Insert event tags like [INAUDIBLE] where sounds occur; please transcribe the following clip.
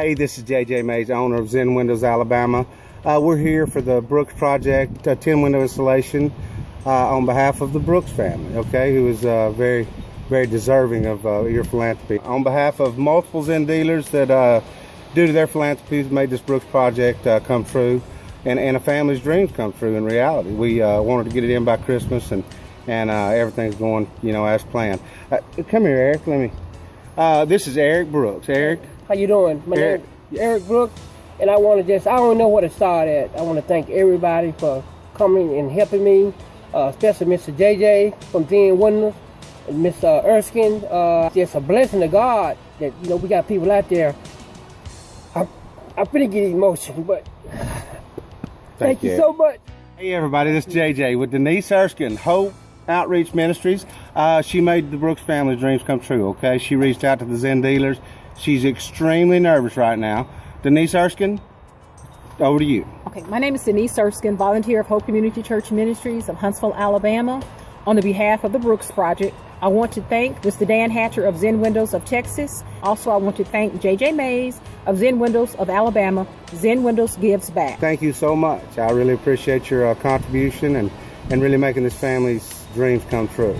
Hey, this is JJ Mays, owner of Zen Windows Alabama. Uh, we're here for the Brooks Project uh, 10 window installation uh, on behalf of the Brooks family, okay, who is uh, very, very deserving of uh, your philanthropy. On behalf of multiple Zen dealers that, uh, due to their philanthropy, made this Brooks Project come true and, and a family's dreams come true in reality. We wanted to get it in by Christmas and, and everything's going, you know, as planned. Come here, Eric, let me. This is Eric Brooks. Eric, How you doing? My Eric. name is Eric Brooks, and I want to just, I don't know where to start at. I want to thank everybody for coming and helping me, uh, especially Mr. JJ from Zen Windows, and Miss uh, Erskine. Uh, just a blessing to God that, you know, we got people out there. I'm, I'm pretty get emotional, but [SIGHS] thank, you Eric. so much. Hey everybody, this is JJ with Denise Erskine, Hope Outreach Ministries. Uh, she made the Brooks family's dreams come true, okay? She reached out to the Zen dealers. She's extremely nervous right now. Denise Erskine, over to you. Okay, my name is Denise Erskine, volunteer of Hope Community Church Ministries of Huntsville, Alabama. On the behalf of the Brooks Project, I want to thank Mr. Dan Hatcher of Zen Windows of Texas. Also, I want to thank JJ Mays of Zen Windows of Alabama. Zen Windows gives back. Thank you so much. I really appreciate your uh, contribution and, and really making this family's dreams come true.